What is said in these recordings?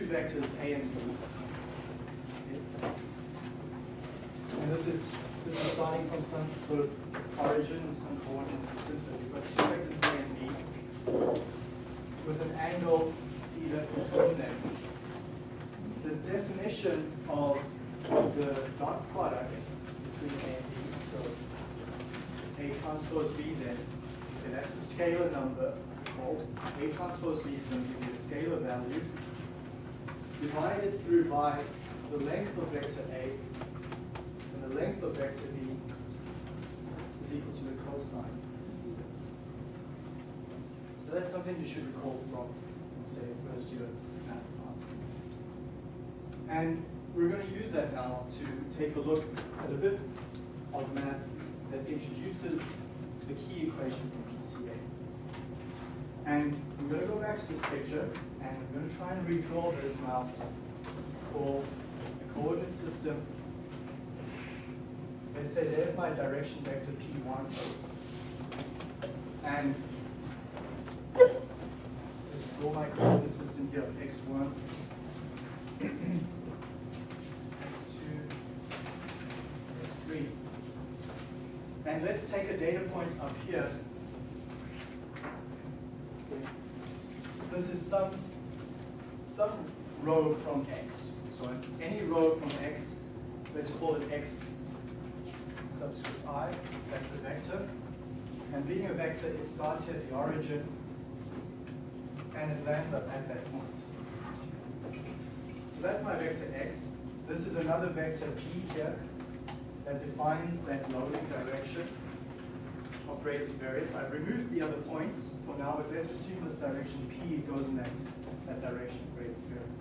two vectors, A and B. And this is this is starting from some sort of origin, some coordinate system. So you've got two vectors A and B with an angle theta between them. The definition of the dot product between A and B, so A transpose B then, okay, that's a scalar number called A transpose B is going to give you a scalar value divided through by the length of vector A and the length of vector B is equal to the cosine. So that's something you should recall from, say, first year math class. And we're going to use that now to take a look at a bit of math that introduces the key equation from PCA. And I'm going to go back to this picture, and I'm going to try and redraw this now for a coordinate system. Let's say there's my direction vector P1. And let's draw my coordinate system here, x1, x2, x3. And let's take a data point up here. This is some, some row from x. So any row from x, let's call it x subscript i, that's a vector. And being a vector, it starts at the origin, and it lands up at that point. So that's my vector x. This is another vector p here that defines that loading direction of greatest variance. I've removed the other points for now, but let's assume this direction p goes in that, that direction of greatest variance.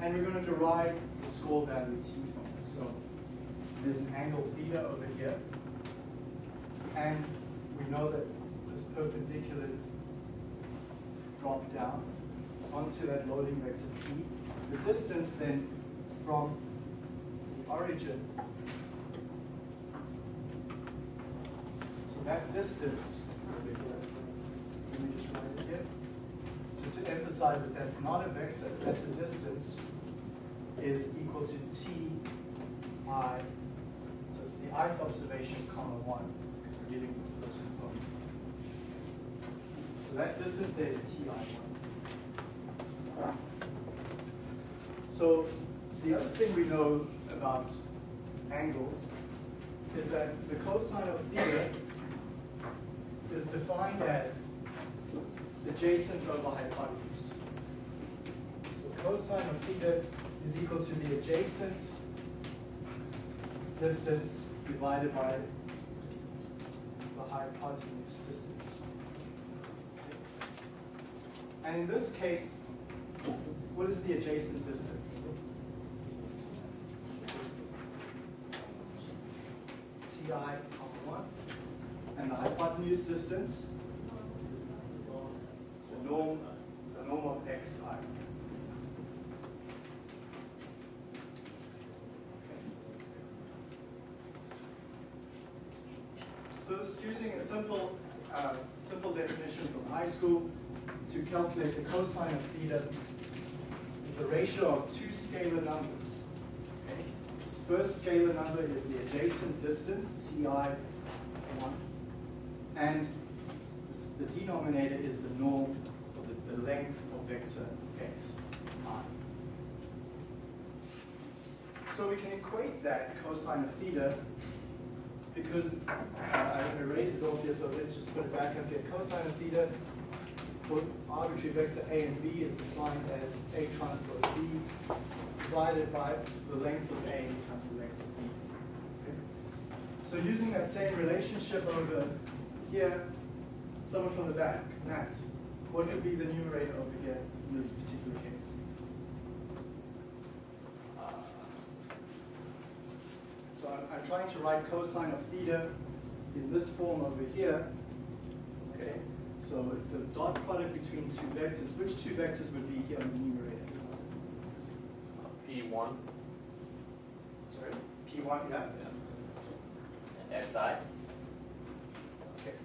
And we're going to derive the score value t from this. So there's an angle theta over here. And we know that this perpendicular drop down onto that loading vector p. The distance then from the origin, that distance just to emphasize that that's not a vector, that's a distance, is equal to t i so it's the ith observation comma 1, because we're dealing with the first component. So that distance there is ti1. So the other thing we know about angles is that the cosine of theta defined as the adjacent over hypotenuse. So cosine of theta is equal to the adjacent distance divided by the hypotenuse distance. And in this case, what is the adjacent distance? Comma 1. And the hypotenuse distance? The norm, the norm of xi. So this is using a simple, uh, simple definition from high school to calculate the cosine of theta is the ratio of two scalar numbers. Okay? This first scalar number is the adjacent distance, ti1, and the denominator is the norm, or the, the length of vector x, i. So we can equate that cosine of theta because uh, I erased it off here, so let's just put it back up here. Cosine of theta for arbitrary vector A and B is defined as A transpose B divided by the length of A times the length of B. Okay? So using that same relationship over here, someone from the back, Matt, what would be the numerator over here in this particular case? Uh, so I'm, I'm, trying to write cosine of theta in this form over here. Okay, so it's the dot product between two vectors. Which two vectors would be here in the numerator? P1. Sorry, P1, yeah. yeah. XI. Okay.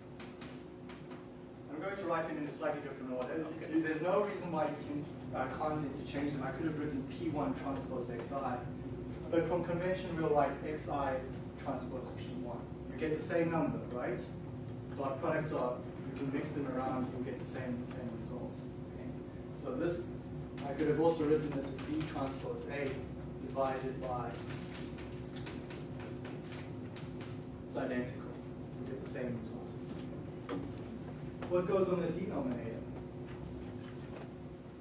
I'm going to write them in a slightly different order. You- There's no reason why you can, uh, can't interchange them. I could have written P1 transpose XI, but from convention we'll write XI transpose P1. You get the same number, right? Dot products are, you can mix them around, you'll get the same, same result. Okay? So this, I could have also written this as B transpose A divided by, it's identical, you get the same result. What goes on the denominator?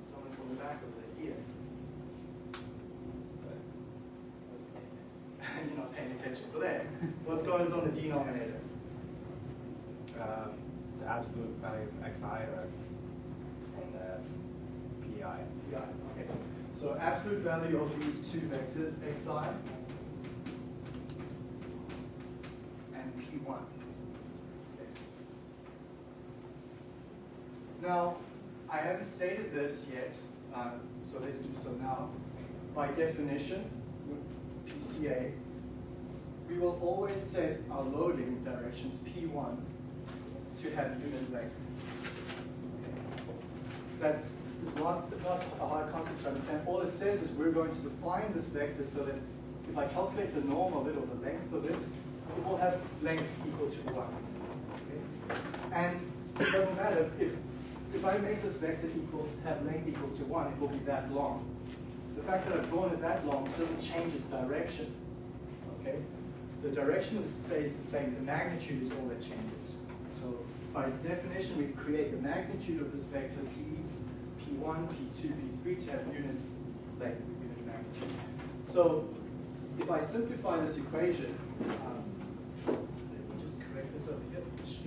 Someone from the back over there, here. You're not paying attention for that. What goes on the denominator? Um, the absolute value of xi or and the pi. Yeah, okay. So absolute value of these two vectors, xi and p1. Yes. Now, I haven't stated this yet, um, so let's do so now. By definition, with PCA, we will always set our loading directions P1 to have unit length. That is not, it's not a hard concept to understand. All it says is we're going to define this vector so that if I calculate the norm of it or the length of it, it will have length equal to 1. Okay? And it doesn't matter if, if I make this vector equal, have length equal to 1, it will be that long. The fact that I've drawn it that long doesn't change its direction. Okay? The direction stays the same, the magnitude is all that changes. So by definition, we create the magnitude of this vector p's, p1, p2, p3 to have unit length, unit magnitude. So if I simplify this equation, um, let me just correct this over here, xi.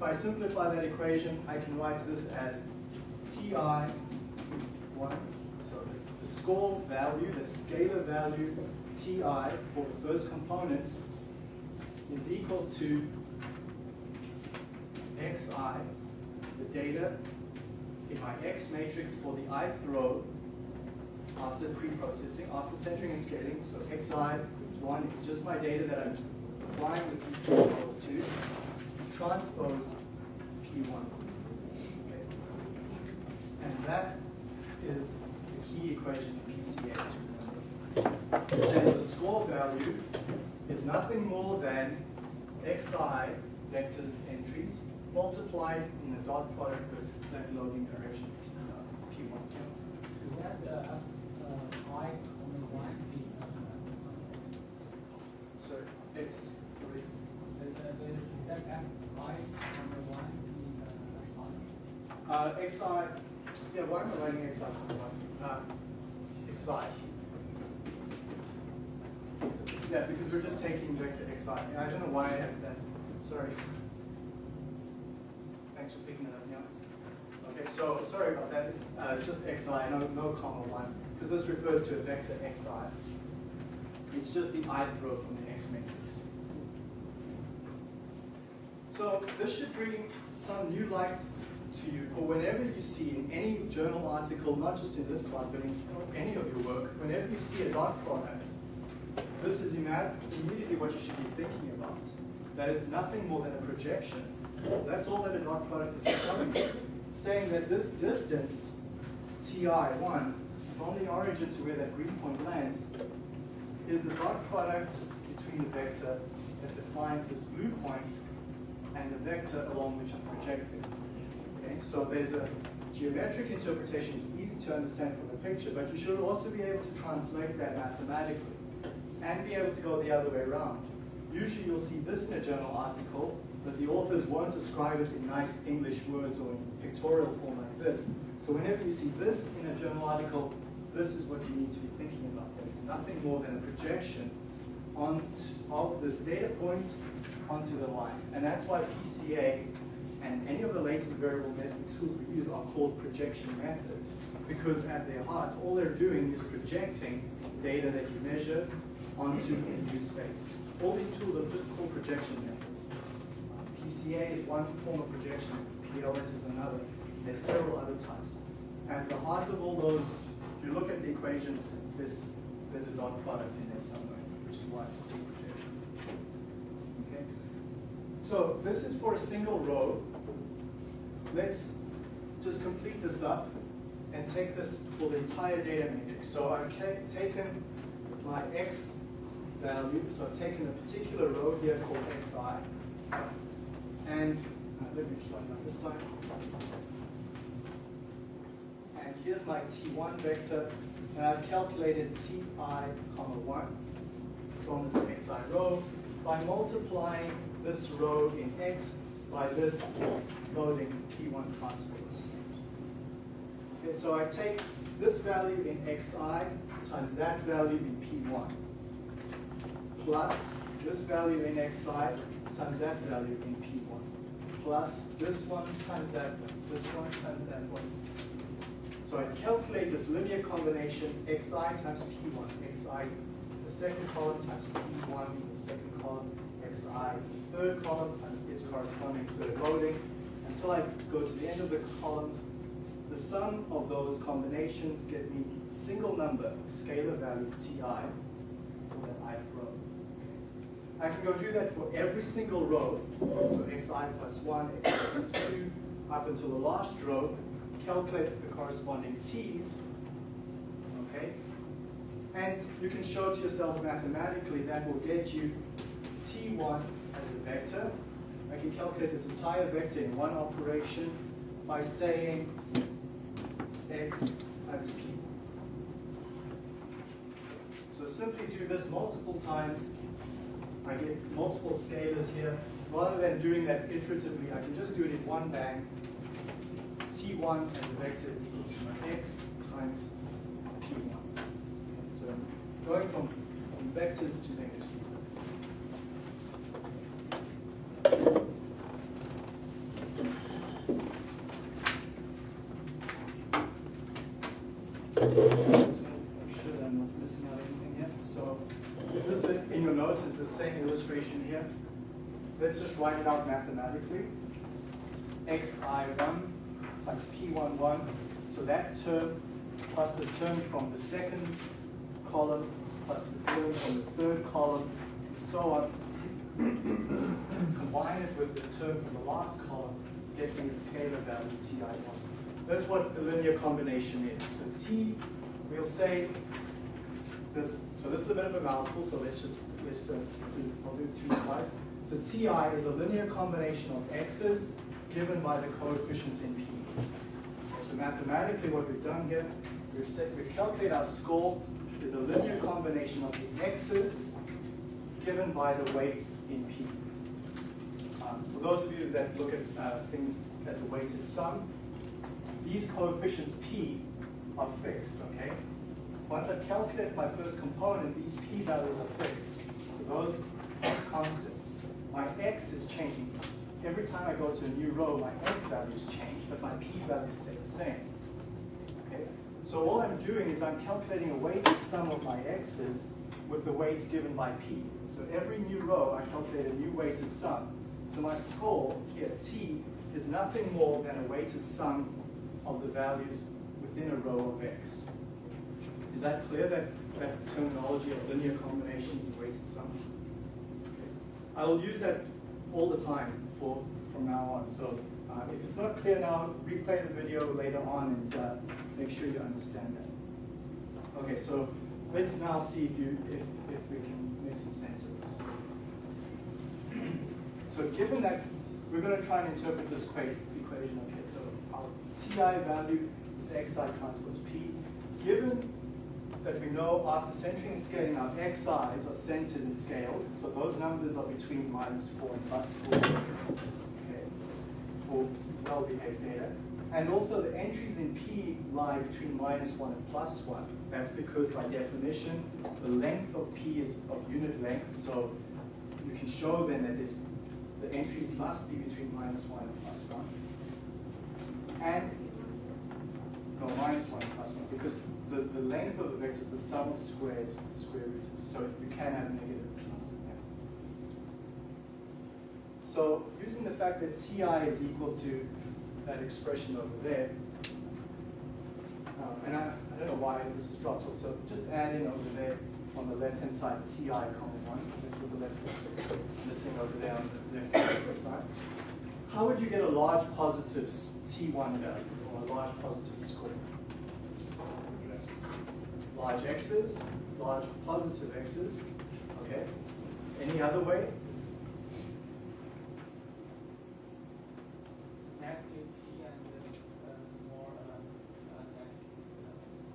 If I simplify that equation, I can write this as ti 1, so the score value, the scalar value ti for the first component is equal to xi, the data in my x matrix for the ith row after pre-processing, after centering and scaling. So xi, 1 is just my data that I'm applying the PC equal to transpose p1. Okay. And that is the key equation in PCA. It says the score value is nothing more than xi vectors entries multiplied in the dot product with that loading direction uh, p1. Is that uh, uh, I on the line be uh, So x, is that is that F I on the line be uh, xi, yeah, why am I writing xi? Uh, xi. Yeah, because we're just taking vector xi. I don't know why I have that. Sorry. Thanks for picking it up, yeah. Okay, so sorry about that. It's uh, just xi, no, no comma one, because this refers to a vector xi. It's just the ith row from the x matrix. So this should bring some new light to you for whenever you see in any journal article, not just in this class, but in any of your work, whenever you see a dot product, this is immediately what you should be thinking about. That is nothing more than a projection. That's all that a dot product is you. Saying that this distance, ti1, from the origin to where that green point lands, is the dot product between the vector that defines this blue point and the vector along which I'm projecting. Okay, so there's a geometric interpretation. It's easy to understand from the picture, but you should also be able to translate that mathematically and be able to go the other way around. Usually you'll see this in a journal article, but the authors won't describe it in nice English words or in pictorial form like this. So whenever you see this in a journal article, this is what you need to be thinking about. That it's nothing more than a projection on of this data point onto the line. And that's why PCA and any of the latent variable tools we use are called projection methods. Because at their heart, all they're doing is projecting data that you measure onto a new space. All these tools are just called projection methods. PCA is one form of projection, PLS is another. There's several other types. At the heart of all those, if you look at the equations, there's, there's a dot product in there somewhere, which is why it's called projection. Okay? So this is for a single row. Let's just complete this up and take this for the entire data matrix. So I've taken my x value, so I've taken a particular row here called xi, and uh, let me show you on this side. And here's my t1 vector, and I've calculated ti comma 1 from this xi row by multiplying this row in x by this loading p1 transpose. Okay, so I take this value in xi times that value in p1 plus this value in xi times that value in p1 plus this one times that one, this one times that one. So I calculate this linear combination xi times p1, xi the second column times p1 in the second column, xi third column times its corresponding third loading until I go to the end of the columns. The sum of those combinations get me a single number, scalar value ti for that ith row. I can go do that for every single row, so xi plus 1, xi plus 2, up until the last row, calculate the corresponding t's, okay? And you can show to yourself mathematically that will get you t1 as a vector. I can calculate this entire vector in one operation by saying x times p. So simply do this multiple times. I get multiple scalars here. Rather than doing that iteratively, I can just do it in one bang. t1 as a vector is equal to my x times p1. So going from from vectors to matrices. Just make sure that I'm not missing out anything here. So this in your notes is the same illustration here. Let's just write it out mathematically. xi1 times p11. So that term plus the term from the second column plus the term from the third column, and so on. Combine it with the term from the last column, getting the scalar value ti1. That's what the linear combination is. So t, we'll say this. So this is a bit of a mouthful. So let's just let's just do, I'll do two twice. So ti is a linear combination of x's given by the coefficients in p. So mathematically, what we've done here, we've said we calculate our score is a linear combination of the x's given by the weights in p. Um, for those of you that look at uh, things as a weighted sum, these coefficients p are fixed, okay? Once I've calculated my first component, these p values are fixed. So those are constants. My x is changing. Every time I go to a new row, my x values change, but my p values stay the same. Okay? So all I'm doing is I'm calculating a weighted sum of my x's with the weights given by p. So every new row, I calculate a new weighted sum. So my score here, t, is nothing more than a weighted sum of the values within a row of x. Is that clear, that, that terminology of linear combinations and weighted sums? Okay. I will use that all the time for, from now on. So uh, if it's not clear now, replay the video later on and uh, make sure you understand that. Okay, so let's now see if, you, if, if we can make some sense of this. So given that we're going to try and interpret this equation here. So our TI value is xi transpose p. Given that we know after centering and scaling our xi's are centered and scaled, so those numbers are between minus 4 and plus 4 okay, for well-behaved data. And also the entries in P lie between minus 1 and plus 1. That's because by definition, the length of P is of unit length, so you can show then that this, the entries must be between minus 1 and plus 1. And, no, minus 1 and plus 1, because the, the length of the vector is the sum of squares of the square root. so you can have negative P's in there. So using the fact that Ti is equal to that expression over there, um, and I, I don't know why this is dropped off, so just add in over there on the left-hand side, Ti comma one, that's what the left, missing over there on the left-hand side. How would you get a large positive t1 value, or a large positive score? Large x's, large positive x's, okay? Any other way? Negative P and uh, small, uh,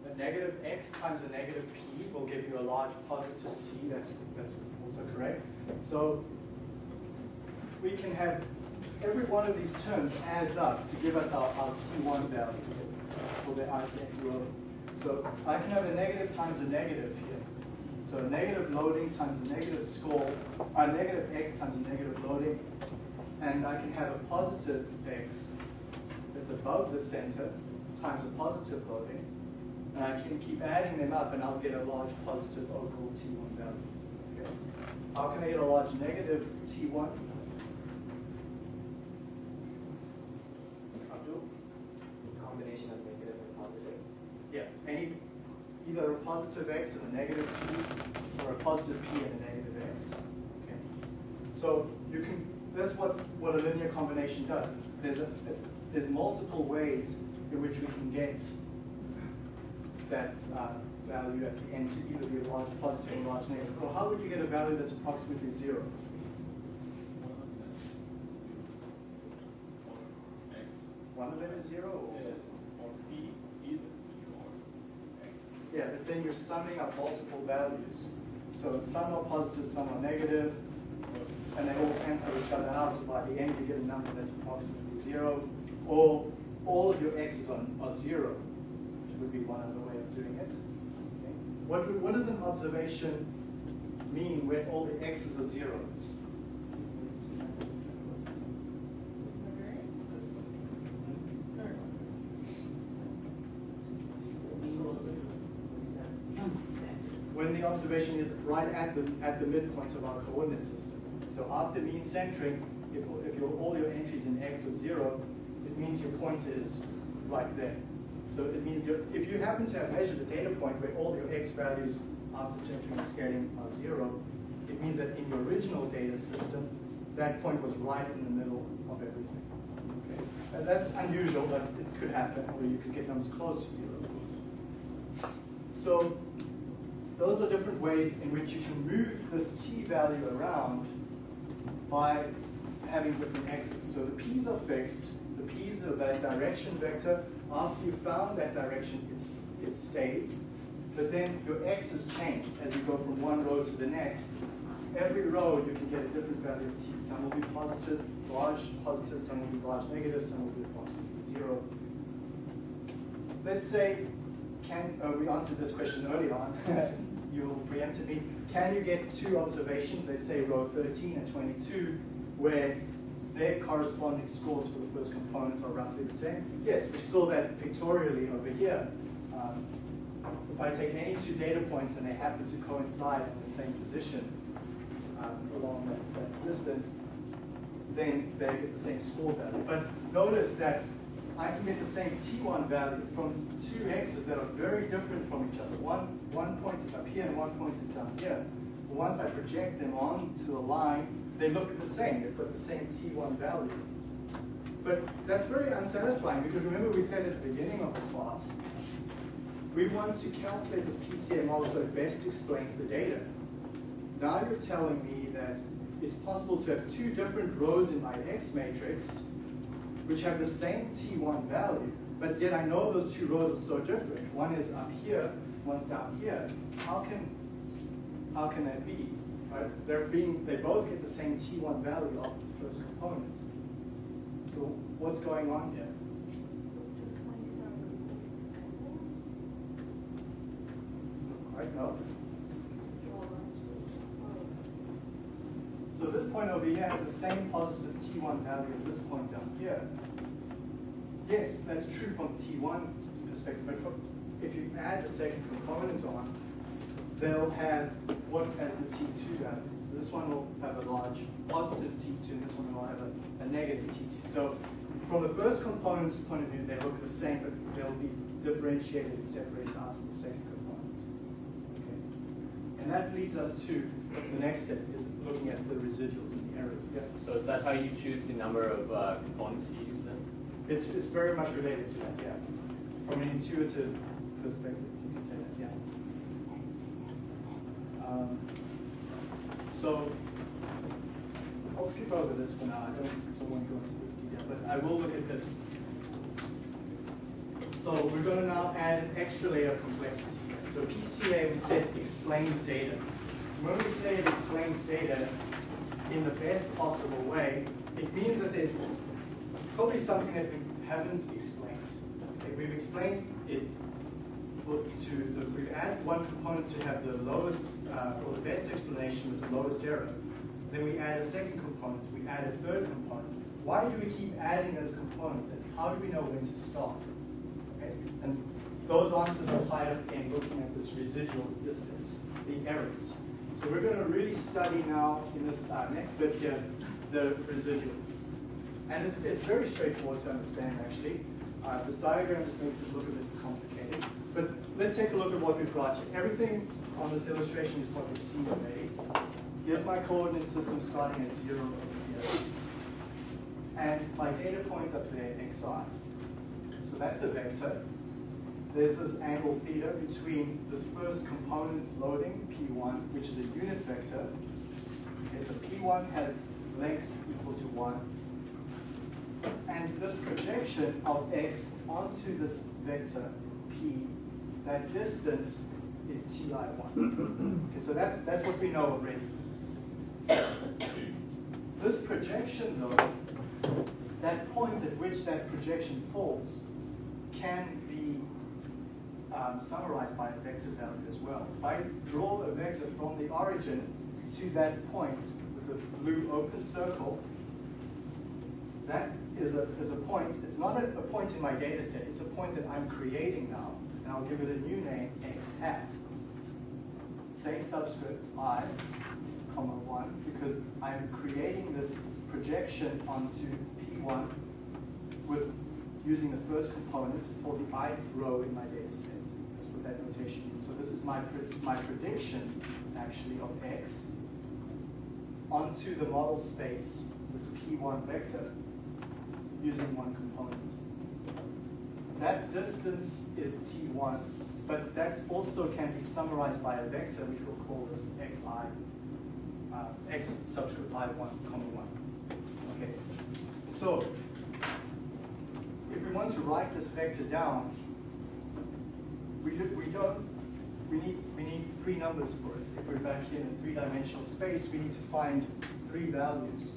uh, A negative x times a negative p will give you a large positive t, that's, that's also correct. So we can have, every one of these terms adds up to give us our, our t1 value for the row. So I can have a negative times a negative here. So a negative loading times a negative score, a negative x times a negative loading, and I can have a positive x that's above the center times a positive loading, and I can keep adding them up and I'll get a large positive overall T1 value. Okay. How can I get a large negative T1? Abdul? Combination of negative and positive. Yeah, any, either a positive x and a negative p, or a positive p and a negative x. Okay. So you can, that's what, what a linear combination does. It's, there's, a, it's, there's multiple ways in which we can get that uh, value at the end to either be a large positive or a large negative. Or how would you get a value that's approximately zero? One of them is zero? Or? Yeah, but then you're summing up multiple values. So some are positive, some are negative, and they all cancel each other out. So by the end, you get a number that's approximately zero. Or all of your x's are, are zero, which would be one other way of doing it. Okay. What, what does an observation mean when all the x's are zeros? when the observation is right at the, at the midpoint of our coordinate system. So after mean centering, if, if your, all your entries in x are zero, it means your point is right there. So it means if you happen to have measured a data point where all your x values after centering and scaling are zero, it means that in your original data system, that point was right in the middle of everything. Okay? And that's unusual, but it could happen, or you could get numbers close to zero. So those are different ways in which you can move this t value around by having different x's. So the p's are fixed. The p's are that direction vector. After you've found that direction, it's, it stays. But then your x's change as you go from one row to the next. Every row you can get a different value of t. Some will be positive, large positive, some will be large negative, some will be approximately zero. Let's say can, uh, we answered this question early on, you preempted me, can you get two observations, let's say row 13 and 22, where their corresponding scores for the first component are roughly the same? Yes, we saw that pictorially over here. Um, if I take any two data points and they happen to coincide in the same position um, along that, that distance, then they get the same score value. But notice that I can get the same T1 value from two x's that are very different from each other. One, one point is up here and one point is down here. But once I project them onto a line, they look the same. They've got the same T1 value. But that's very unsatisfying because remember we said at the beginning of the class, we want to calculate this PCA model so it best explains the data. Now you're telling me that it's possible to have two different rows in my X matrix which have the same T1 value, but yet I know those two rows are so different. One is up here, one's down here. How can, how can that be? Right? They're being, they both get the same T1 value of the first component. So what's going on here? Right, no? So this point over here has the same positive T1 value as this point down here. Yes, that's true from T1 perspective, but if you add the second component on, they'll have what as the T2 values. This one will have a large positive T2, and this one will have a, a negative T2. So from the first component's point of view, they look the same, but they'll be differentiated and separated out from the second. And that leads us to the next step, is looking at the residuals and the errors. Yeah. So is that how you choose the number of uh, components you use then? It's, it's very much related to that, yeah. From an intuitive perspective, you can say that, yeah. Um, so, I'll skip over this for now. I don't, don't want to go into this detail, but I will look at this. So we're going to now add an extra layer of complexity. So PCA, we said, explains data. When we say it explains data in the best possible way, it means that there's probably something that we haven't explained. Okay, we've explained it to the, we've added one component to have the lowest, uh, or the best explanation with the lowest error. Then we add a second component, we add a third component. Why do we keep adding those components and how do we know when to stop? Okay? And those answers are tied up in looking at this residual distance, the errors. So we're going to really study now in this uh, next bit here, the residual. And it's, it's very straightforward to understand actually. Uh, this diagram just makes it look a bit complicated. But let's take a look at what we've got here. Everything on this illustration is what we've seen already. Here's my coordinate system starting at zero over here. And my data point up there, xi. So that's a vector. There's this angle theta between this first component's loading, P1, which is a unit vector. Okay, so P1 has length equal to 1. And this projection of x onto this vector, P, that distance is Ti1. Okay, so that's, that's what we know already. This projection, though, that point at which that projection falls, can um, summarized by a vector value as well. If I draw a vector from the origin to that point with a blue open circle, that is a, is a point, it's not a, a point in my data set, it's a point that I'm creating now, and I'll give it a new name, x hat. Same subscript, i, comma 1, because I'm creating this projection onto P1 with using the first component for the ith row in my data set. That's what that notation means. So this is my, my prediction, actually, of x onto the model space, this P1 vector, using one component. That distance is T1, but that also can be summarized by a vector, which we'll call this xi, uh, x subscript i1, comma 1. Okay, so want to write this vector down, we, do, we don't, we need, we need three numbers for it. If we're back here in a three-dimensional space, we need to find three values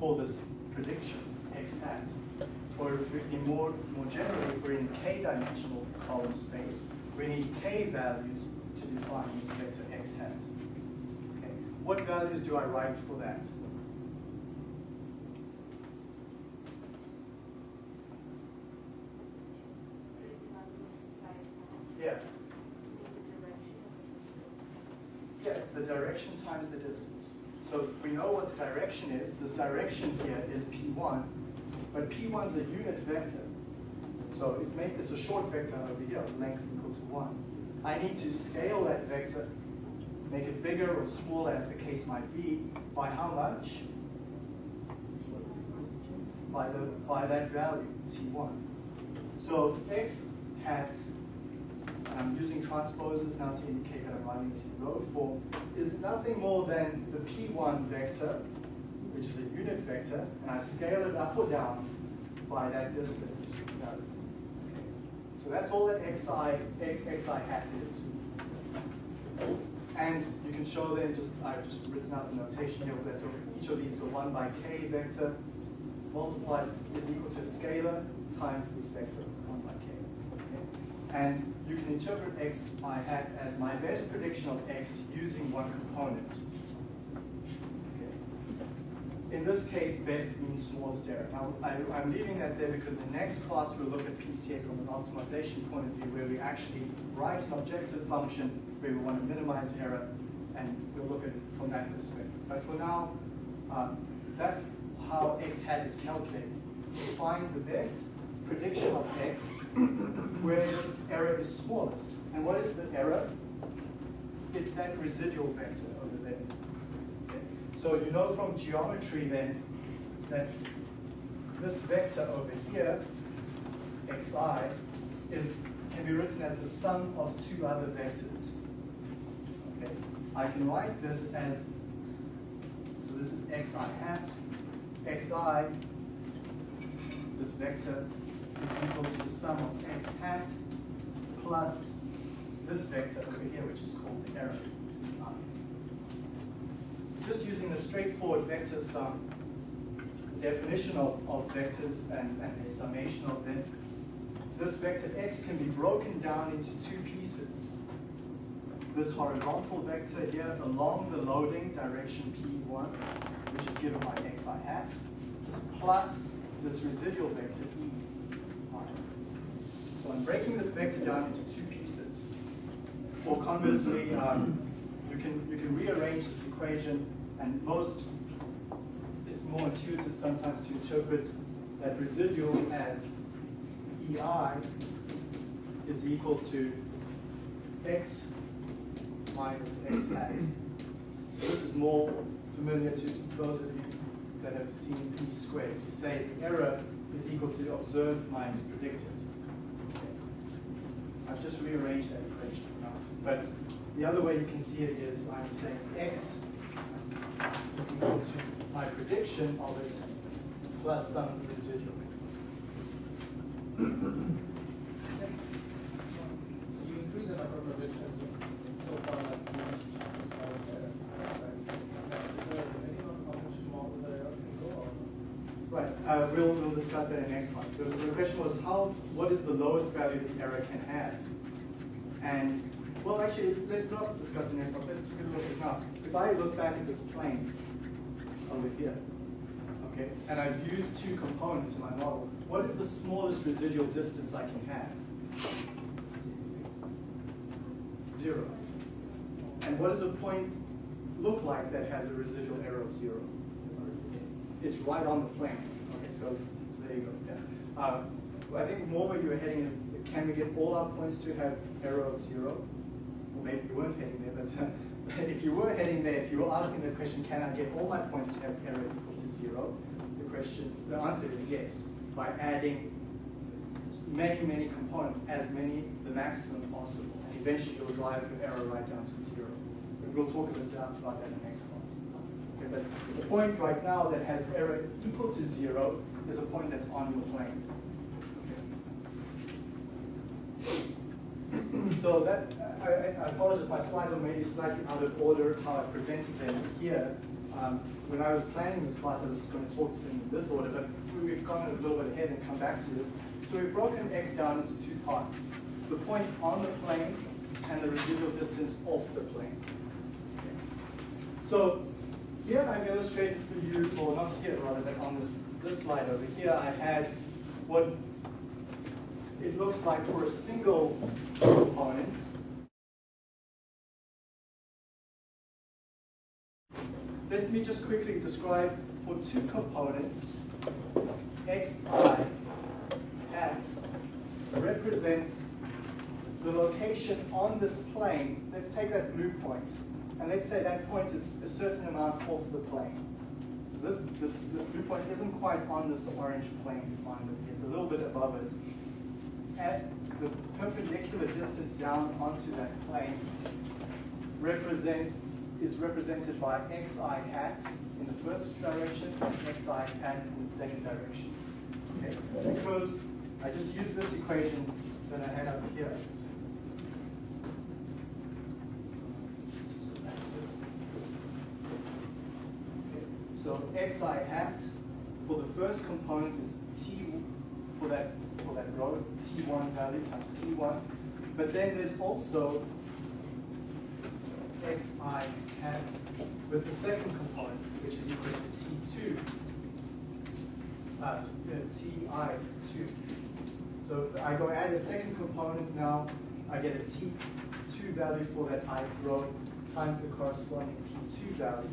for this prediction, x hat. Or if we, in more, more generally, if we're in k-dimensional column space, we need k values to define this vector x hat. Okay. What values do I write for that? Yeah. Yeah, it's the direction times the distance. So we know what the direction is. This direction here is P1, but P1 is a unit vector. So it it's a short vector over here, length equal to 1. I need to scale that vector, make it bigger or smaller as the case might be, by how much? By, the, by that value, T1. So x hat I'm using transposes now to indicate that I'm writing this in row form, is nothing more than the P1 vector, which is a unit vector, and I scale it up or down by that distance. Okay. So that's all that xi, xi hat is. And you can show then, just I've just written out the notation here, that so each of these is a 1 by k vector multiplied is equal to a scalar times this vector, 1 by k. Okay. And you can interpret x hat as my best prediction of x using one component. In this case, best means smallest error. Now, I, am leaving that there because in next class we'll look at PCA from an optimization point of view where we actually write an objective function where we want to minimize error and we'll look at it from that perspective. But for now, um, that's how x hat is calculated. We find the best prediction of x where this error is smallest. And what is the error? it's that residual vector over there. Okay? So you know from geometry then that this vector over here, xi, is can be written as the sum of two other vectors. Okay, I can write this as so this is xi hat, xi, this vector is equal to the sum of x hat plus this vector over here, which is called the error. Just using the straightforward vector sum definition of, of vectors and, and their summation of them, this vector x can be broken down into two pieces. This horizontal vector here along the loading direction P1, which is given by xi hat, plus this residual vector E. So I'm breaking this vector down into two pieces. Or conversely, um, you can you can rearrange this equation, and most it's more intuitive sometimes to interpret that residual as EI is equal to x minus x hat. So this is more familiar to those of you that have seen least squares. You say the error is equal to observed minus predicted. I've just rearranged that equation. But the other way you can see it is I'm saying x is equal to my prediction of it plus some residual. So you increase the number of predictions so far like you mentioned, as far as error. Is there a minimum how much more the can go or? Right, uh, we'll, we'll discuss that in the next class. So the question was how, what is the lowest value this error can have? And, well, actually, let's not discuss it next class, let's take a look at now. If I look back at this plane over here, okay, and I've used two components in my model, what is the smallest residual distance I can have? Zero. And what does a point look like that has a residual error of zero? It's right on the plane. Okay, so, so there you go. Yeah. Uh, I think more where you were heading is, can we get all our points to have error of zero? Or maybe you weren't heading there, but uh, if you were heading there, if you were asking the question, can I get all my points to have error equal to zero? The question, the answer is yes, by adding many, many components, as many, the maximum possible. And eventually you'll drive your error right down to zero. But we'll talk about that in the next class. Okay, but the point right now that has error equal to zero is a point that's on your plane. Okay. So that, I, I apologize, my slides are maybe slightly out of order how I presented them here. Um, when I was planning this class, I was going to talk to them in this order, but we've gone a little bit ahead and come back to this. So we've broken x down into two parts. The points on the plane and the residual distance off the plane. Okay. So here I've illustrated for you, or not here rather, but on this, this slide over here, I had what it looks like for a single component. Let me just quickly describe for two components, xi hat represents the location on this plane. Let's take that blue point, and let's say that point is a certain amount off the plane. So this, this, this blue point isn't quite on this orange plane defined It's a little bit above it. At the perpendicular distance down onto that plane represents is represented by xi hat in the first direction and xi hat in the second direction. Okay, because I just use this equation that I had up here. So xi hat for the first component is t for that for that row t1 value times p1, but then there's also xi hat with the second component, which is equal to t2 uh, ti2. So if I go add a second component now, I get a t2 value for that i row times the corresponding p2 value.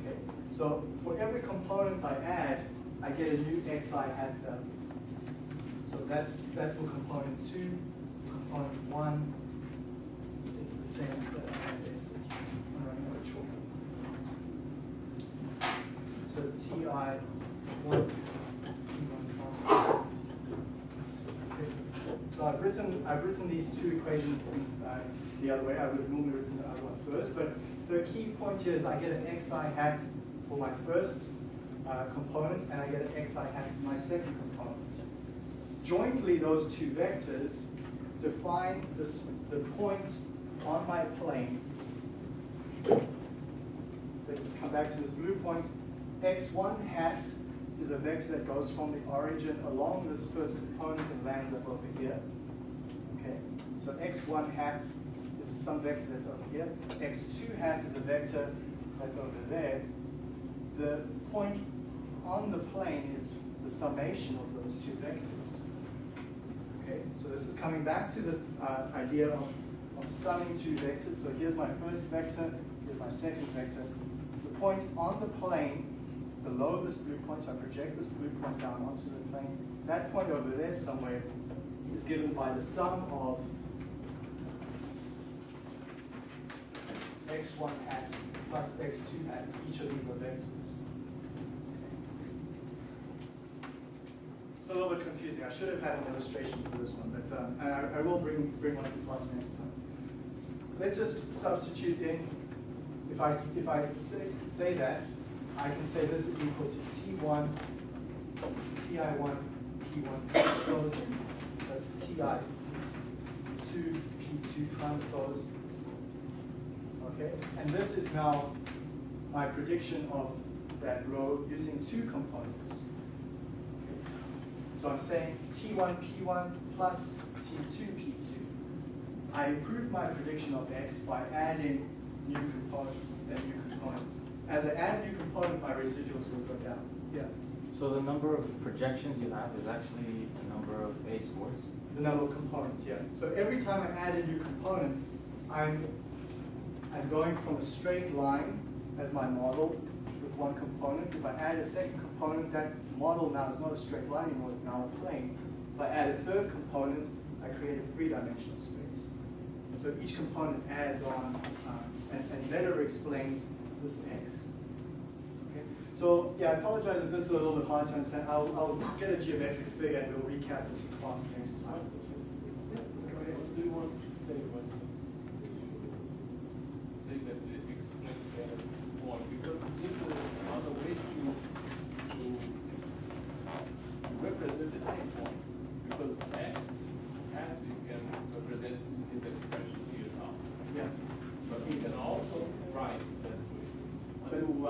Okay. So for every component I add, I get a new xi hat value. That's that's for component two, component one, it's the same but I had there, so Ti one. So I've written, I've written these two equations in, uh, the other way. I would have normally written the other one first, but the key point here is I get an xi hat for my first uh, component, and I get an xi hat for my second component. Jointly, those two vectors define this, the point on my plane. Let's come back to this blue point. x1 hat is a vector that goes from the origin along this first component and lands up over here. Okay, so x1 hat is some vector that's over here. x2 hat is a vector that's over there. The point on the plane is the summation of those two vectors. So this is coming back to this uh, idea of, of summing two vectors. So here's my first vector, here's my second vector. The point on the plane below this blue point, so I project this blue point down onto the plane. That point over there somewhere is given by the sum of x1 hat plus x2 hat. Each of these are vectors. It's a little bit confusing. I should have had an illustration for this one, but um, I, I will bring bring one to class next time. Let's just substitute in. If I if I say, say that, I can say this is equal to T1, Ti1, P1 transpose plus Ti2, P2 transpose. Okay, and this is now my prediction of that row using two components. So I'm saying T1, P1 plus T2, P2. I improve my prediction of X by adding new component and new component. As I add new component, my residuals will go down. Yeah. So the number of projections you have is actually the number of A scores? The number of components, yeah. So every time I add a new component, I'm, I'm going from a straight line as my model with one component. If I add a second component, that model now is not a straight line anymore, it's now a plane. If I add a third component, I create a three-dimensional space. And so each component adds on uh, and, and better explains this X. Okay. So yeah, I apologize if this is a little bit hard to understand. I'll, I'll get a geometric figure and we'll recap this in class next time. What do you want to say when you s- say that they explain better more? Because this is another way to, to represent the same point. Because x hat you can represent in this expression here now. Yeah. But you can also write that way.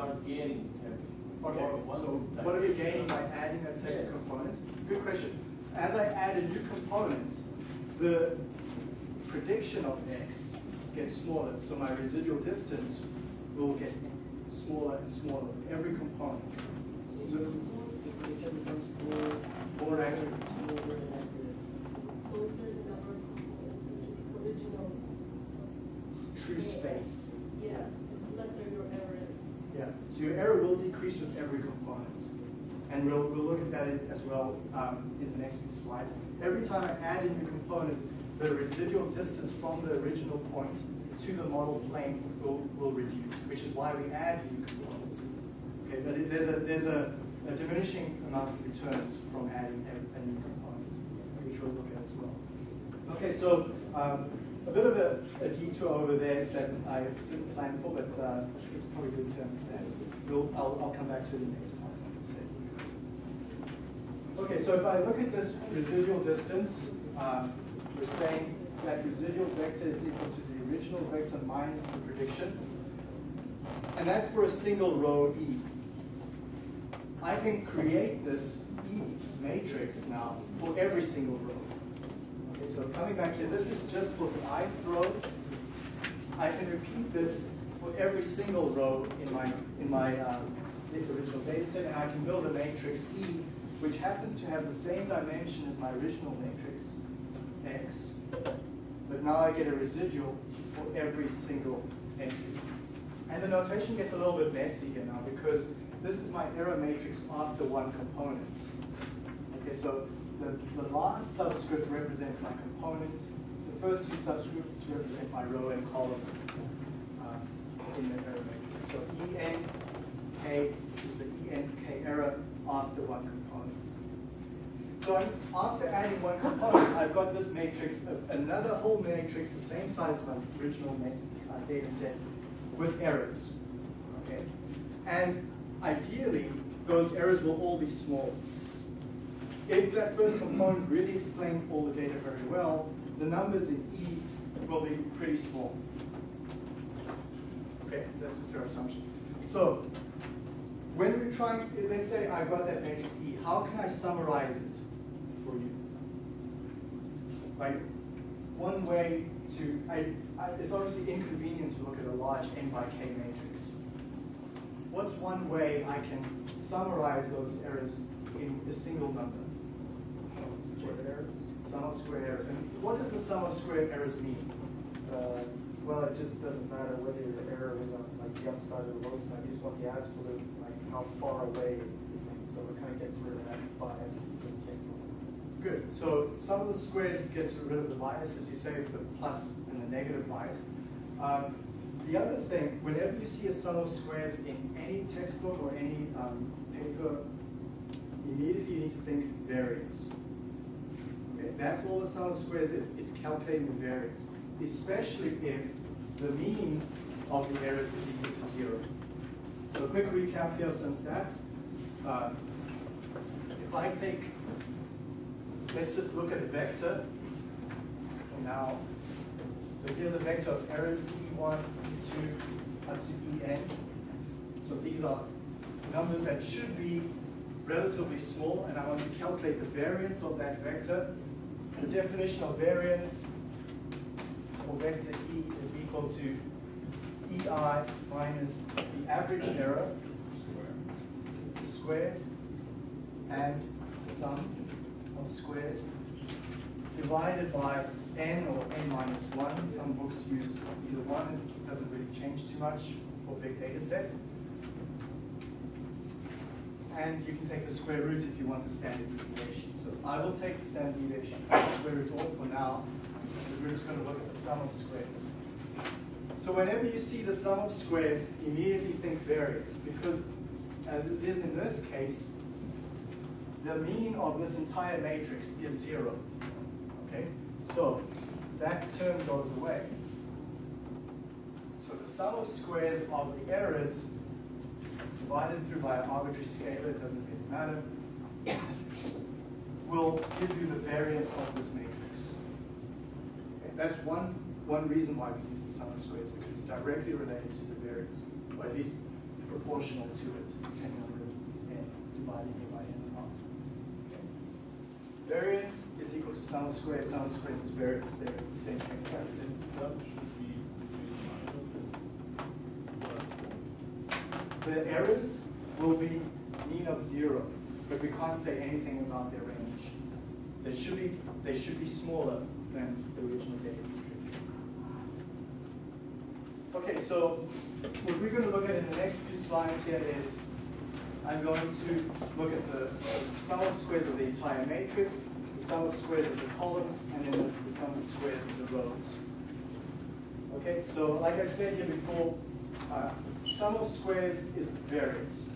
When you are gaining everything. Okay, so what are we gaining by adding that second Yeah. component? Good question. As I add a new component, the prediction of x gets smaller, so my residual distance will get smaller and smaller with every component. So the prediction becomes more accurate. It's true space. Yeah, lesser your error is. Yeah, so your error will decrease with every component. And we'll, we'll look as well um, in the next few slides. Every time I add a new component, the residual distance from the original point to the model plane will, will reduce, which is why we add new components. Okay, but it, there's, a, there's a, a diminishing amount of returns from adding a, a new component, which we'll look at as well. Okay, so um, a bit of a, a detour over there that I didn't plan for, but uh, it's probably good to understand. We'll, I'll, I'll come back to it in the next said. Okay, so if I look at this residual distance, um, we're saying that residual vector is equal to the original vector minus the prediction. And that's for a single row E. I can create this E matrix now for every single row. Okay, so coming back here, this is just for the ith row. I can repeat this for every single row in my in my um, original data set, and I can build a matrix E, which happens to have the same dimension as my original matrix X, but now I get a residual for every single entry. And the notation gets a little bit messy here now because this is my error matrix after one component. Okay, so the, the last subscript represents my component, the first two subscripts represent my row and column uh, in the error matrix. So ENK is the ENK error after one component. So after adding one component, I've got this matrix, another whole matrix, the same size as my original uh, data set, with errors. Okay? And ideally, those errors will all be small. If that first component really explained all the data very well, the numbers in E will be pretty small. Okay, that's a fair assumption. So, when we're trying, let's say I've got that matrix E, how can I summarize it for you? Like, one way to, I, I, it's obviously inconvenient to look at a large n by k matrix. What's one way I can summarize those errors in a single number? Some square errors. Sum of square errors. And what does the sum of square errors mean? Uh, well, it just doesn't matter whether your error is on like the upside or the low side, you just want the absolute, how far away is the thing, so it kind of gets rid of that bias and cancel. Good. So some of the squares gets rid of the bias, as you say, the plus and the negative bias. Um, the other thing, whenever you see a sum of squares in any textbook or any um, paper, immediately you need to think variance. Okay, that's all the sum of squares is. It's calculating the variance, especially if the mean of the errors is equal to zero. So a quick recap here of some stats. Um, if I take let's just look at a vector for now. So here's a vector of errors, E1, E2, up to En. So these are numbers that should be relatively small, and I want to calculate the variance of that vector. The definition of variance for vector E is equal to EI minus the average error squared and sum of squares divided by n or n minus 1. Some books use either one. It doesn't really change too much for big data set. And you can take the square root if you want the standard deviation. So I will take the standard deviation, square root off for now, we're just going to look at the sum of squares. So whenever you see the sum of squares, immediately think variance, because as it is in this case, the mean of this entire matrix is zero. Okay? So that term goes away. So the sum of squares of the errors divided through by an arbitrary scalar, it doesn't really matter, will give you the variance of this matrix. Okay? That's one, one reason why we use the sum of squares, is because it's directly related to the variance, or at least proportional to it, depending on whether you use n, dividing it by n or not. Okay. Variance is equal to sum of squares, sum of squares is variance, they're the same thing. The errors will be mean of zero, but we can't say anything about their range. They should be, they should be smaller than the original data. Okay, so what we're going to look at in the next few slides here is I'm going to look at the sum of squares of the entire matrix, the sum of squares of the columns, and then the, sum of squares of the rows. Okay, so like I said here before, uh, sum of squares is variance.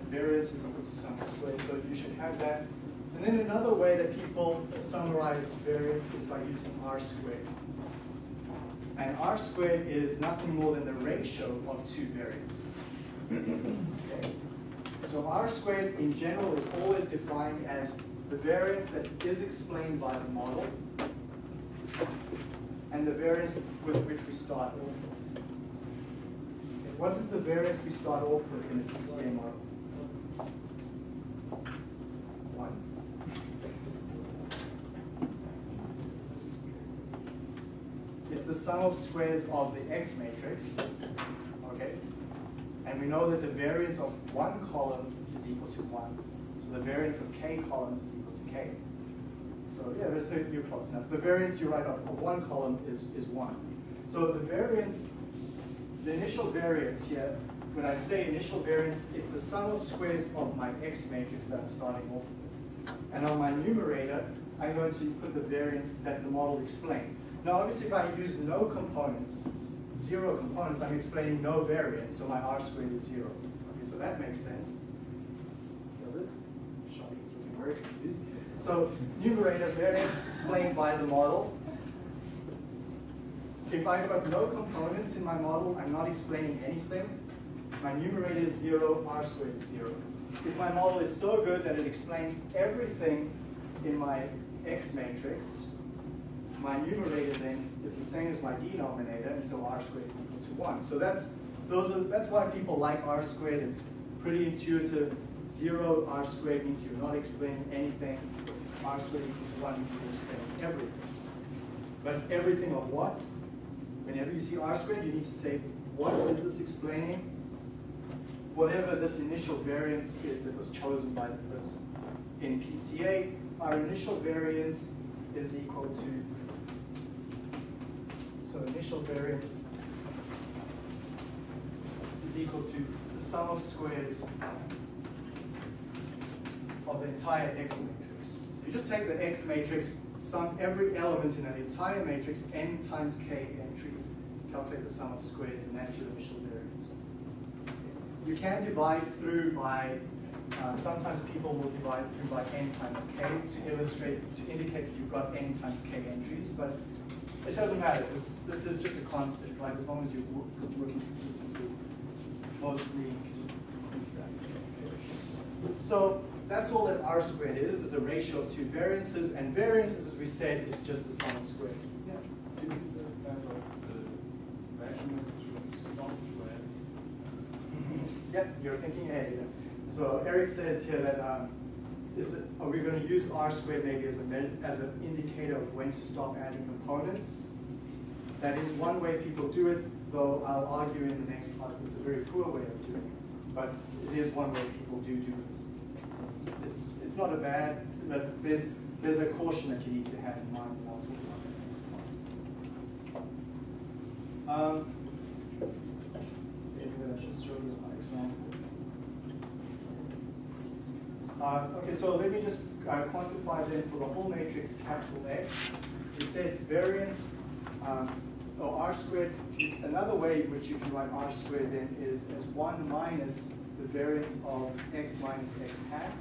And variance is equal to sum of squares, so you should have that. And then another way that people summarize variance is by using R squared. And R squared is nothing more than the ratio of two variances. Okay. So R squared in general is always defined as the variance that is explained by the model and the variance with which we start off with. Okay, What is the variance we start off with in a PCA model? One. It's the sum of squares of the X matrix, okay? And we know that the variance of one column is equal to one. So the variance of k columns is equal to k. So yeah, it, you're close enough. The variance you write off for one column is, is one. So the variance, the initial variance here, when I say initial variance, it's the sum of squares of my X matrix that I'm starting off with. And on my numerator, I'm going to put the variance that the model explains. Now, obviously, if I use no components, zero components, I'm explaining no variance, so my R squared is zero. Okay, so that makes sense. Does it? Shawnee's looking very confused. So numerator variance explained by the model. If I've got no components in my model, I'm not explaining anything. My numerator is zero, R squared is zero. If my model is so good that it explains everything in my X matrix, my numerator then is the same as my denominator, and so R squared is equal to one. So that's, those are, that's why people like R squared, it's pretty intuitive. Zero R squared means you're not explaining anything. R squared equals one means you're explaining everything. But everything of what? Whenever you see R squared, you need to say, what is this explaining? Whatever this initial variance is that was chosen by the person. In PCA, our initial variance is equal to, so initial variance is equal to the sum of squares of the entire X matrix. You just take the X matrix, sum every element in that entire matrix, n times k entries, calculate the sum of squares, and that's your initial variance. You can divide through by, uh, sometimes people will divide through by n times k to illustrate, to indicate that you've got n times k entries, but it doesn't matter. This, this is just a constant, right? As long as you're wo- working consistently, mostly you can just use that. So that's all that R squared is, is a ratio of two variances, and variances, as we said, is just the sum of squares. Yeah. Is there a kind of measurement through? Yep, you're thinking ahead. yeah. So Eric says here that, um, is it, are we going to use R squared maybe as a, as an indicator of when to stop adding components? That is one way people do it, though I'll argue in the next class it's a very poor way of doing it. But it is one way people do do it. So it's, it's, not a bad, but there's, there's a caution that you need to have in mind, and I'll talk about that next class. Um, Maybe I show you my example. Uh, okay, so let me just uh, quantify then for the whole matrix capital X. We said variance, um, or R squared, another way in which you can write R squared then is as one minus the variance of X minus X hat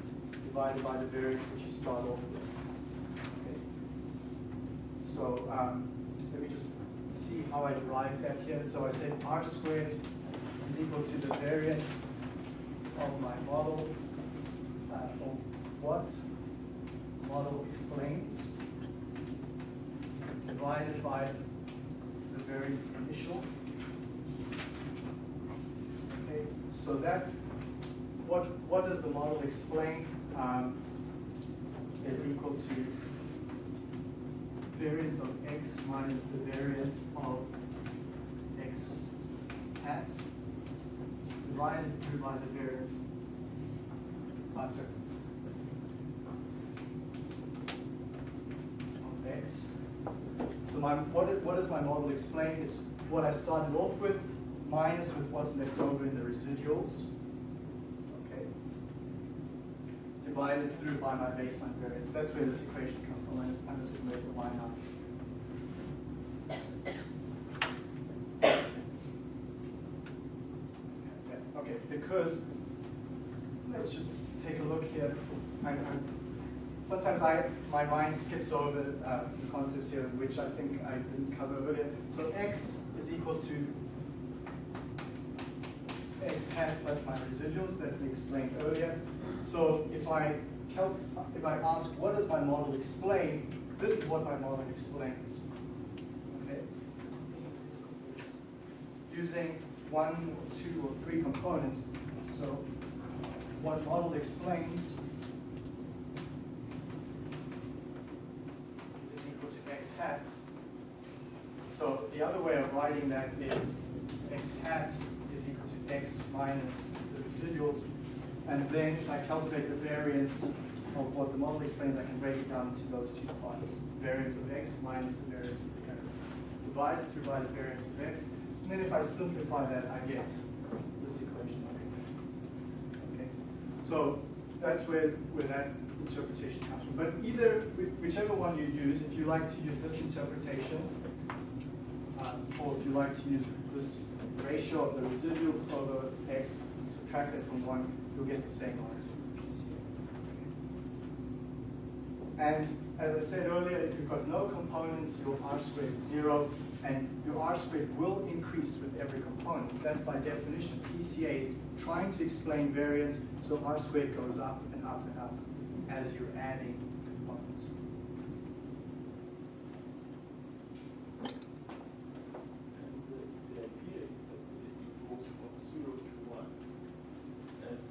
divided by the variance which you start off with. So um, let me just see how I derived that here. So I said R squared is equal to the variance of my model, of what model explains, divided by the variance initial. Okay, so that, what, what does the model explain? Um, is equal to variance of x minus the variance of x hat divided through by the variance. X. So my, what, what does my model explain? It's what I started off with minus with what's left over in the residuals. Okay. Divided through by my baseline variance. That's where this equation comes from. I underestimated the y naught. Yeah, Okay, because, let's just take a look here. I, I'm, sometimes I, my mind skips over uh, some concepts here which I think I didn't cover earlier. So x is equal to x hat plus my residuals that we explained earlier. So if I if I ask what does my model explain, this is what my model explains. Okay using one, or two, or three components. So what model explains is equal to x hat. So the other way of writing that is x hat is equal to x minus the residuals. And then if I calculate the variance of what the model explains, I can break it down into those two parts. Variance of x minus the variance of the x. Divided through by the variance of x. And then if I simplify that, I get this equation so that's where, where that interpretation comes from. But either, whichever one you use, if you like to use this interpretation, um, or if you like to use this ratio of the residuals over x, and subtract it from one, you'll get the same answer. And as I said earlier, if you've got no components, your R squared is zero, and your R squared will increase with every component. That's by definition. PCA is trying to explain variance, so R squared goes up and up and up as you're adding components. And the, the idea is that it goes from zero to one. As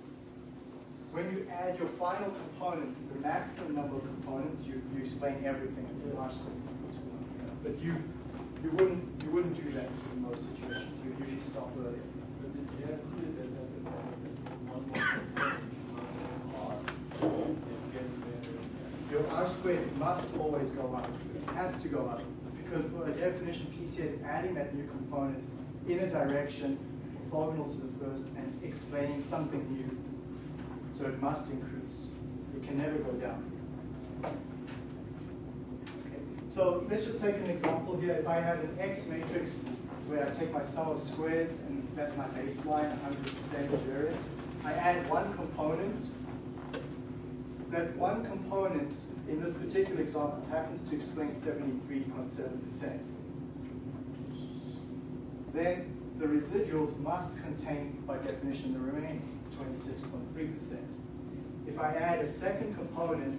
When you add your final component, the maximum number of components, you, you explain everything in R squared is equal to one. But you, you wouldn't, you wouldn't do that in most situations. You would usually stop earlier. But the idea that that the one more component are, they get better. Your R squared must always go up. It has to go up. Because by definition, PCA is adding that new component in a direction orthogonal to the first and explaining something new. So it must increase. It can never go down. Okay. So let's just take an example here. If I had an X matrix where I take my sum of squares and that's my baseline, 100% variance, I add one component that one component in this particular example happens to explain 73.7%. Then the residuals must contain, by definition, the remaining 26.3%. If I add a second component,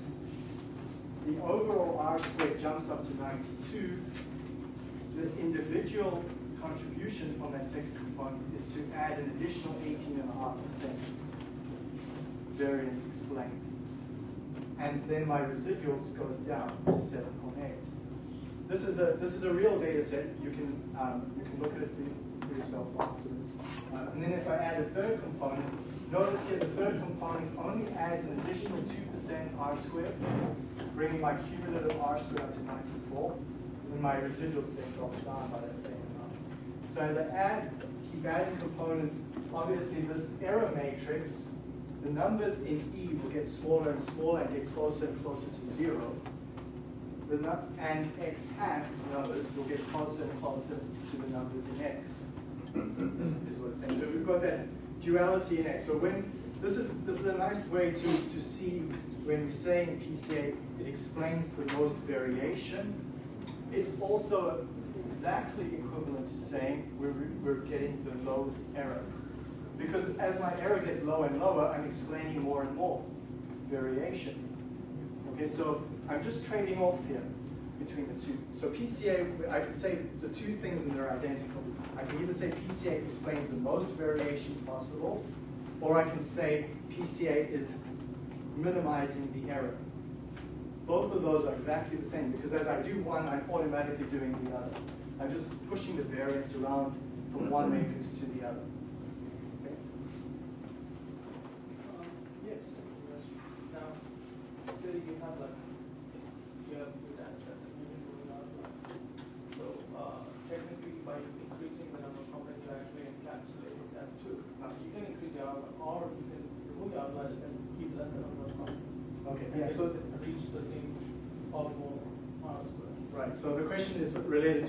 the overall R squared jumps up to 92. The individual contribution from that second component is to add an additional 18.5% variance explained and then my residuals goes down to 7.8. This is a this is a real data set. You can um, you can look at it for, yourself afterwards. Uh, and then if I add a third component, notice here the third component only adds an additional 2% R squared, bringing my cumulative R squared up to 94. And my residuals then drops down by that same amount. So as I add, keep adding components, obviously this error matrix the numbers in E will get smaller and smaller and get closer and closer to zero. The and X hats numbers will get closer and closer to the numbers in X. is, what it's saying. So we've got that duality in X. So when this is this is a nice way to, to see when we say in PCA it explains the most variation. It's also exactly equivalent to saying we're, we're getting the lowest error. Because as my error gets lower and lower, I'm explaining more and more variation. Okay, so I'm just trading off here between the two. So PCA, I could say the two things and they're identical. I can either say PCA explains the most variation possible, or I can say PCA is minimizing the error. Both of those are exactly the same because as I do one, I'm automatically doing the other. I'm just pushing the variance around from one matrix to the other. Okay? Um, Yes. Now, say you have like, you have your data sets and you're doing out So, uh, technically by increasing the number of components, you actually encapsulate that too. Now, you can increase your outlier, or you can remove your outliers and keep lesser number of components. Okay, And yeah, so, it's Reach the same optimal R square. right, so the question is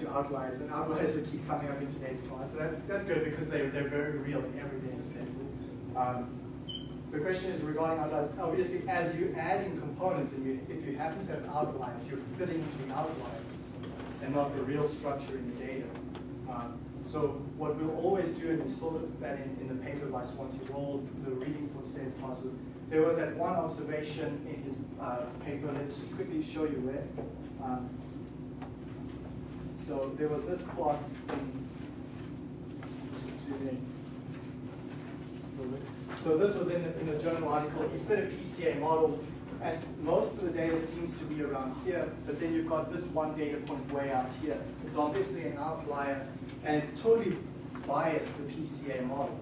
related to outliers, and outliers that keep coming up in today's class, so that's, that's good because they're, they're very real in every data set. Um, The question is regarding outliers, obviously, as you add in components, and you, if you happen to have outliers, you're fitting the outliers and not the real structure in the data. Um, So what we'll always do, and we saw that in, in the paper by Svante Wold, the reading for today's class was, there was that one observation in his uh, paper, let's just quickly show you where. Um, So there was this plot in. So this was in, in a journal article, he fit a PCA model, and most of the data seems to be around here, but then you've got this one data point way out here. It's obviously an outlier, and it's totally biased the PCA model,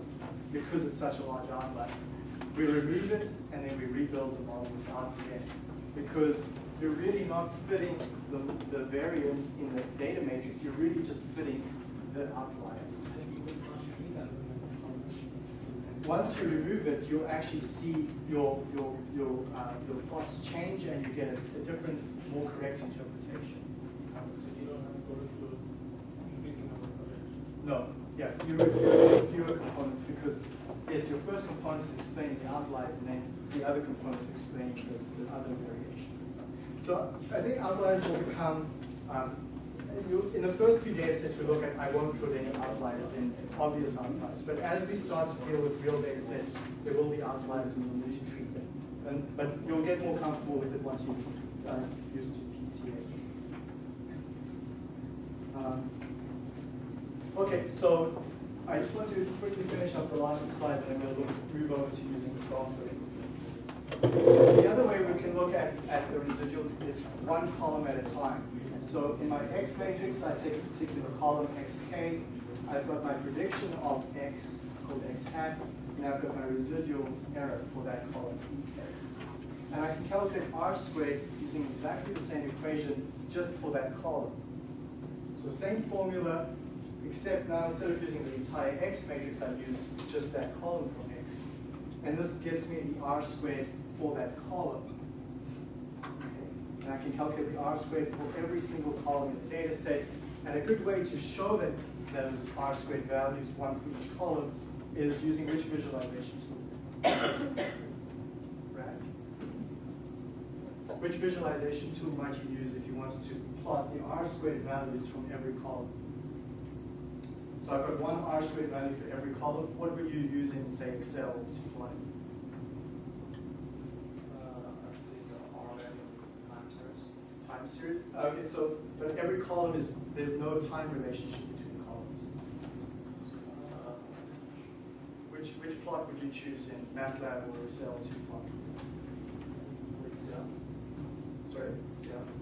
because it's such a large outlier. We remove it, and then we rebuild the model without it because you're really not fitting the, the variance in the data matrix, you're really just fitting the outlier. Once you remove it, you'll actually see your, your, your, uh, your plots change and you get a, a different, more correct interpretation. No, yeah, you remove fewer components because, yes, your first component is explaining the outliers and then the other components explain the, the other variation. So I think outliers will become, um, you, in the first few data sets we look at, I won't put any outliers in, obvious outliers. But as we start to deal with real data sets, there will be outliers and we'll need to treat them. And, but you'll get more comfortable with it once you've uh, used to PCA. Um, Okay, so I just want to quickly finish up the last few slides and then we'll move over to using the software. The other way we can look at, at the residuals is one column at a time. So in my X matrix, I take a particular column xk. I've got my prediction of x called x hat, and I've got my residuals error for that column ek. And I can calculate r squared using exactly the same equation just for that column. So same formula, except now instead of using the entire X matrix, I've used just that column from X. And this gives me the R squared for that column. And I can calculate the R squared for every single column in the data set. And a good way to show that those R squared values, one for each column, is using which visualization tool? Right. Which visualization tool might you use if you wanted to plot the R squared values from every column? So I've got one R squared value for every column. What would you use in, say, Excel to plot it? Uh, actually, the R value time series. Okay, so, but every column is, there's no time relationship between columns. Uh, Which, which plot would you choose in MATLAB or Excel to plot? Sorry?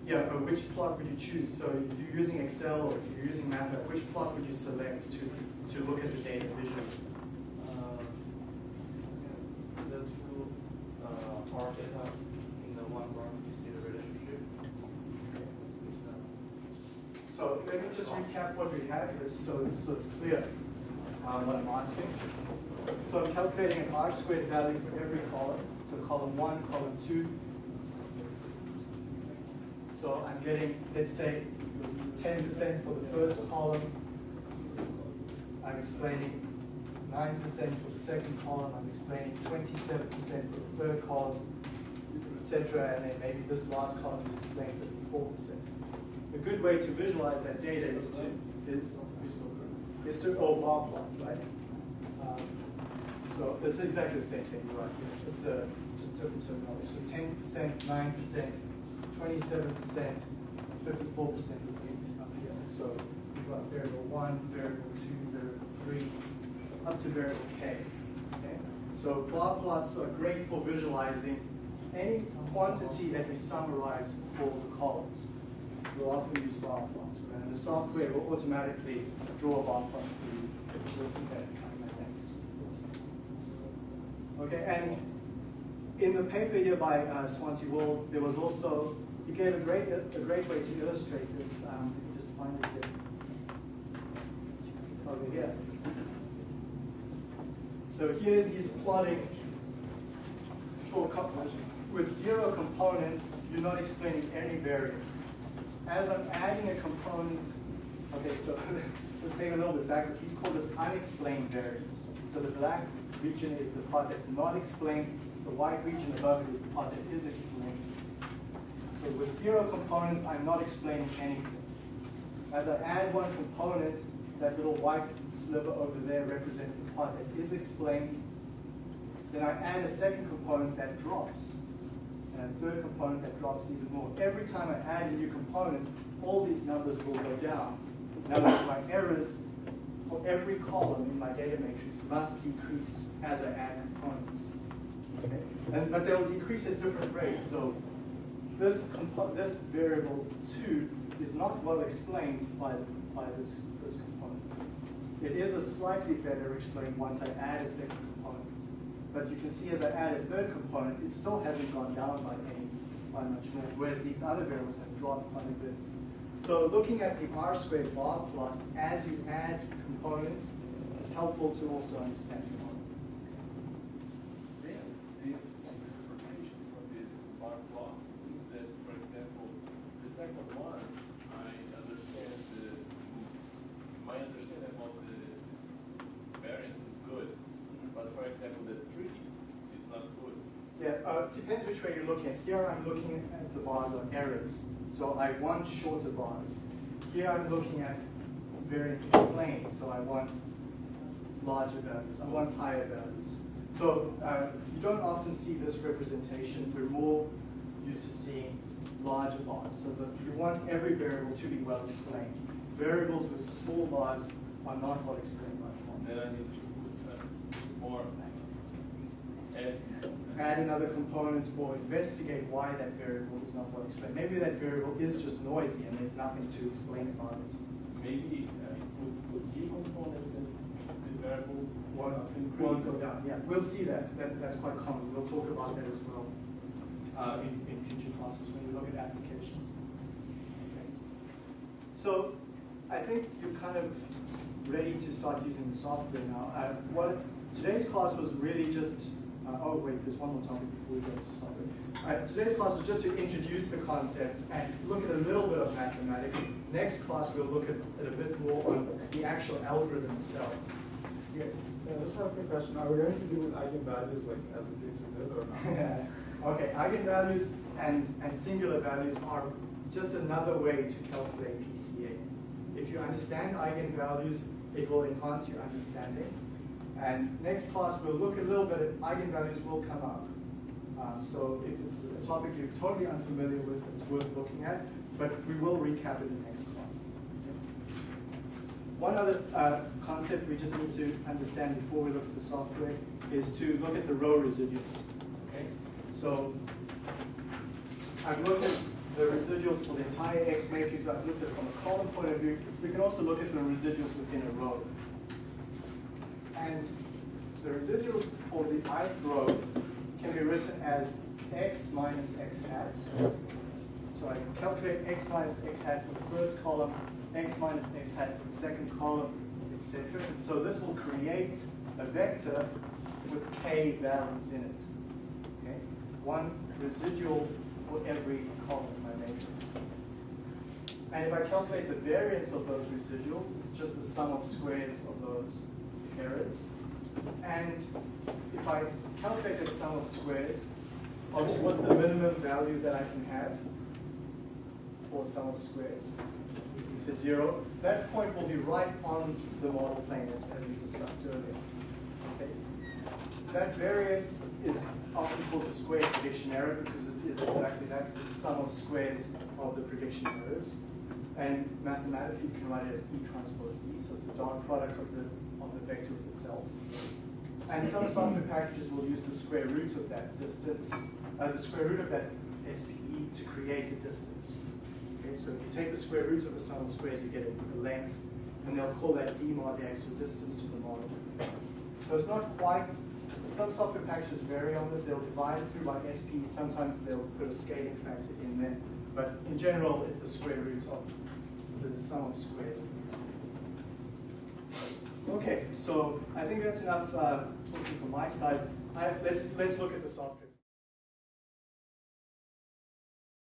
Yeah, but which plot would you choose? So if you're using Excel or if you're using MATLAB, which plot would you select to, to look at the data visually? uh, The two, uh, R data in the one bar, you see the relationship. So let me what we have is so it's, so it's clear um, what I'm asking. So I'm calculating an R squared value for every column. So column one, column two. So I'm getting, let's say, 10% for the first column. I'm explaining 9% for the second column. I'm explaining 27% for the third column, etc. And then maybe this last column is explained 54%. A good way to visualize that data is to is, is to oh bar plot, right? Um, so it's exactly the same thing, right? It's a just different terminology. So ten percent, nine percent, twenty-seven percent, fifty-four percent would be up here. So you've got variable one, variable two, variable three, up to variable k. Okay. So bar plots are great for visualizing any quantity that we summarize for the columns we'll often use bar plots. And the software will automatically draw a bar plot for you. We'll see that. Okay, and in the paper here by uh, Svante Wold, there was also, he gave a great, a great way to illustrate this. Um, me just find it here. Over here. So here he's plotting with zero components, you're not explaining any variance as I'm adding a component, okay, so let's maybe a little bit back, he's called this unexplained variance. So the black region is the part that's not explained, the white region above it is the part that is explained. So with zero components, I'm not explaining anything. As I add one component, that little white sliver over there represents the part that is explained. Then I add a second component that drops and a third component that drops even more. Every time I add a new component, all these numbers will go down. Words, my errors for every column in my data matrix must decrease as I add components. Okay? And, but they'll decrease at different rates. So this, this variable 2 is not well explained by, by this first component. It is a slightly better explained once I add a second component. But you can see as I add a third component, it still hasn't gone down by any, by much more, whereas these other variables have dropped quite a bit. So looking at the R squared bar plot as you add components is helpful to also understand depends which way you're looking at. Here I'm looking at the bars on errors. So I want shorter bars. Here I'm looking at variance explained, so I want larger values. I want higher values. So uh, you don't often see this representation. We're more used to seeing larger bars. So you want every variable to be well explained. Variables with small bars are not well explained by form. Then I need to put some more. Add- another component or investigate why that variable is not well explained. Maybe that variable is just noisy and there's nothing to explain about it. Maybe uh, put, put key components in the variable. Won't, increase. won't go down, yeah, we'll see that, that, that's quite common, we'll talk about that as well, uh, in, in future classes when we look at applications. Okay. So, I think you're kind of ready to start using the software now. Uh, what, today's class was really just, uh, oh wait, there's one more topic before we go to something. Uh, today's class was just to introduce the concepts and look at a little bit of mathematics. Next class, we'll look at, at a bit more on the actual algorithm itself. Yes? Yeah, I just have a quick question. Are we going to deal with eigenvalues like as we did it or not? Okay, eigenvalues and, and singular values are just another way to calculate PCA. If you understand eigenvalues, it will enhance your understanding. And next class, we'll look a little bit at eigenvalues will come up. Um, so if it's a topic you're totally unfamiliar with, it's worth looking at, but we will recap it in next class. One other uh, concept we just need to understand before we look at the software is to look at the row residuals. Okay? So I've looked at the residuals for the entire X matrix. I've looked at it from a column point of view. We can also look at the residuals within a row. And the residuals for the ith row can be written as x minus x hat. So I calculate x minus x hat for the first column, x minus x hat for the second column, etc. And so this will create a vector with k values in it. Okay? One residual for every column in my matrix. And if I calculate the variance of those residuals, it's just the sum of squares of those errors. And if I calculate the sum of squares, obviously what's the minimum value that I can have for sum of squares? Is zero. That point will be right on the model plane as, as we discussed earlier. Okay. That variance is often called the square prediction error because it is exactly that, the sum of squares of the prediction errors. And mathematically, you can write it as E transpose E, so it's the dot product of the, of the vector itself. And some software packages will use the square root of that distance, uh, the square root of that SPE to create a distance. Okay, so if you take the square root of the sum of squares, you get a, a length, and they'll call that D mod the actual distance to the model. So it's not quite, some software packages vary on this, they'll divide through by SPE, sometimes they'll put a scaling factor in there, but in general, it's the square root of the sum of squares. Okay, so I think that's enough uh, talking from my side. I, let's, let's look at the software.